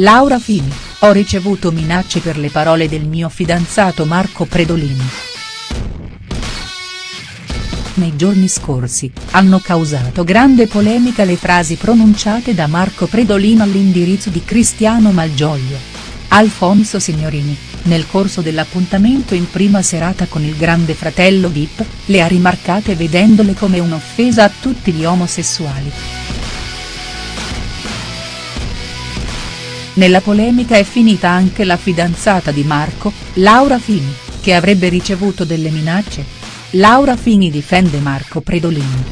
Laura Fini, ho ricevuto minacce per le parole del mio fidanzato Marco Predolini. Nei giorni scorsi, hanno causato grande polemica le frasi pronunciate da Marco Predolino all'indirizzo di Cristiano Malgioglio. Alfonso Signorini, nel corso dell'appuntamento in prima serata con il grande fratello Vip, le ha rimarcate vedendole come un'offesa a tutti gli omosessuali. Nella polemica è finita anche la fidanzata di Marco, Laura Fini, che avrebbe ricevuto delle minacce. Laura Fini difende Marco Predolini.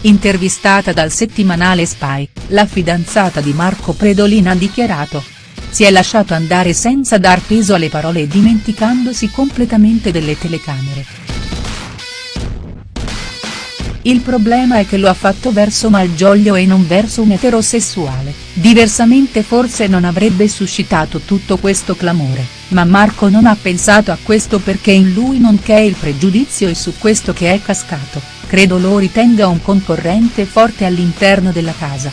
Intervistata dal settimanale Spy, la fidanzata di Marco Predolini ha dichiarato. Si è lasciato andare senza dar peso alle parole e dimenticandosi completamente delle telecamere. Il problema è che lo ha fatto verso Malgioglio e non verso un eterosessuale, diversamente forse non avrebbe suscitato tutto questo clamore, ma Marco non ha pensato a questo perché in lui non c'è il pregiudizio e su questo che è cascato, credo lo ritenga un concorrente forte all'interno della casa.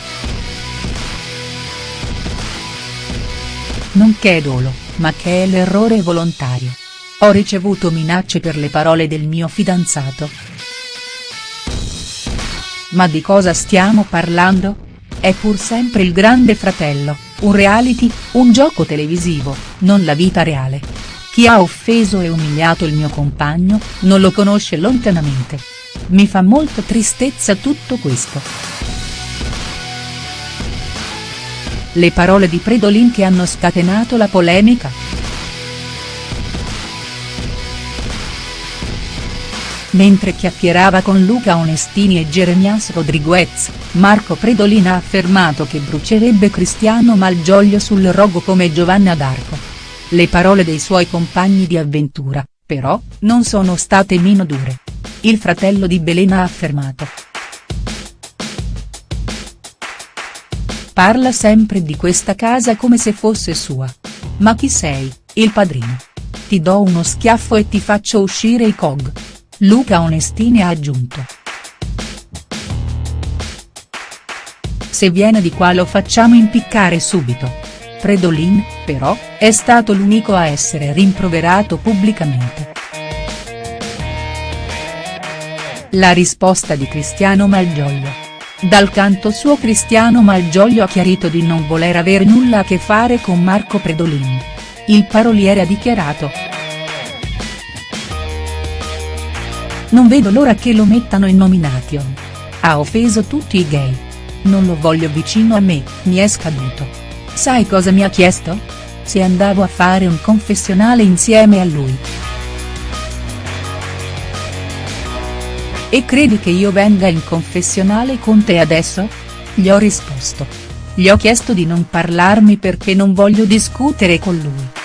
Non che dolo, ma che è l'errore volontario. Ho ricevuto minacce per le parole del mio fidanzato. Ma di cosa stiamo parlando? È pur sempre il grande fratello, un reality, un gioco televisivo, non la vita reale. Chi ha offeso e umiliato il mio compagno, non lo conosce lontanamente. Mi fa molta tristezza tutto questo. Le parole di Predolin che hanno scatenato la polemica?. Mentre chiacchierava con Luca Onestini e Jeremias Rodriguez, Marco Predolin ha affermato che brucerebbe Cristiano Malgioglio sul rogo come Giovanna d'Arco. Le parole dei suoi compagni di avventura, però, non sono state meno dure. Il fratello di Belen ha affermato. Parla sempre di questa casa come se fosse sua. Ma chi sei, il padrino? Ti do uno schiaffo e ti faccio uscire i cog. Luca Onestini ha aggiunto. Se viene di qua lo facciamo impiccare subito. Predolin, però, è stato l'unico a essere rimproverato pubblicamente. La risposta di Cristiano Malgioglio. Dal canto suo Cristiano Malgioglio ha chiarito di non voler avere nulla a che fare con Marco Predolin. Il paroliere ha dichiarato. Non vedo l'ora che lo mettano in nomination. Ha offeso tutti i gay. Non lo voglio vicino a me, mi è scaduto. Sai cosa mi ha chiesto? Se andavo a fare un confessionale insieme a lui. E credi che io venga in confessionale con te adesso? Gli ho risposto. Gli ho chiesto di non parlarmi perché non voglio discutere con lui.